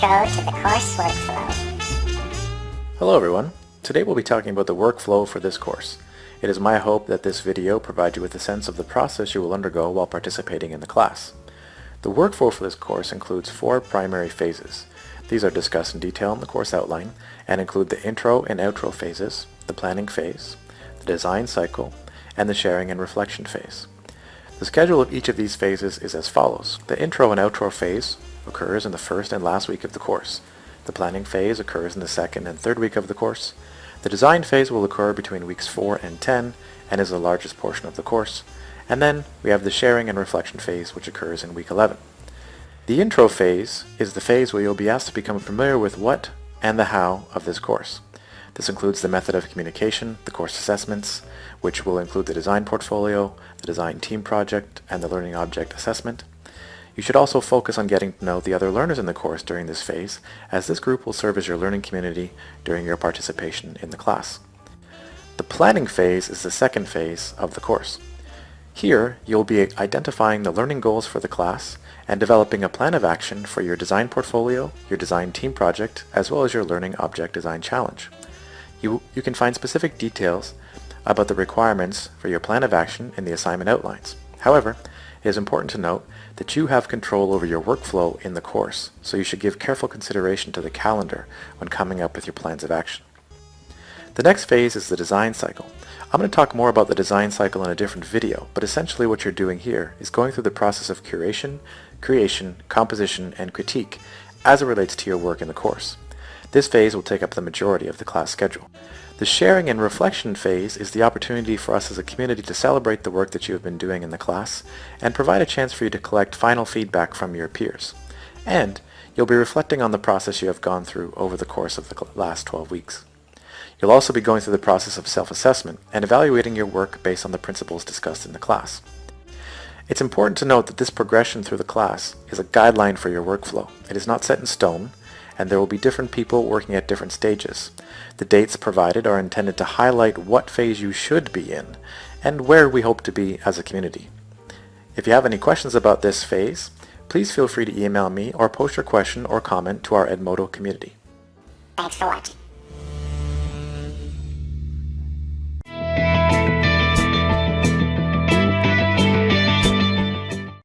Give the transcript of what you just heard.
go to the course workflow. Hello everyone. Today we'll be talking about the workflow for this course. It is my hope that this video provides you with a sense of the process you will undergo while participating in the class. The workflow for this course includes four primary phases. These are discussed in detail in the course outline and include the intro and outro phases, the planning phase, the design cycle, and the sharing and reflection phase. The schedule of each of these phases is as follows. The intro and outro phase occurs in the first and last week of the course. The planning phase occurs in the second and third week of the course. The design phase will occur between weeks 4 and 10 and is the largest portion of the course. And then we have the sharing and reflection phase which occurs in week 11. The intro phase is the phase where you'll be asked to become familiar with what and the how of this course. This includes the method of communication, the course assessments, which will include the design portfolio, the design team project, and the learning object assessment. You should also focus on getting to know the other learners in the course during this phase, as this group will serve as your learning community during your participation in the class. The planning phase is the second phase of the course. Here, you'll be identifying the learning goals for the class and developing a plan of action for your design portfolio, your design team project, as well as your learning object design challenge. You, you can find specific details about the requirements for your plan of action in the assignment outlines. However, it is important to note that you have control over your workflow in the course, so you should give careful consideration to the calendar when coming up with your plans of action. The next phase is the design cycle. I'm going to talk more about the design cycle in a different video, but essentially what you're doing here is going through the process of curation, creation, composition, and critique as it relates to your work in the course. This phase will take up the majority of the class schedule. The sharing and reflection phase is the opportunity for us as a community to celebrate the work that you have been doing in the class and provide a chance for you to collect final feedback from your peers. And you'll be reflecting on the process you have gone through over the course of the last 12 weeks. You'll also be going through the process of self-assessment and evaluating your work based on the principles discussed in the class. It's important to note that this progression through the class is a guideline for your workflow. It is not set in stone, and there will be different people working at different stages. The dates provided are intended to highlight what phase you should be in and where we hope to be as a community. If you have any questions about this phase, please feel free to email me or post your question or comment to our Edmodo community. Thanks for watching.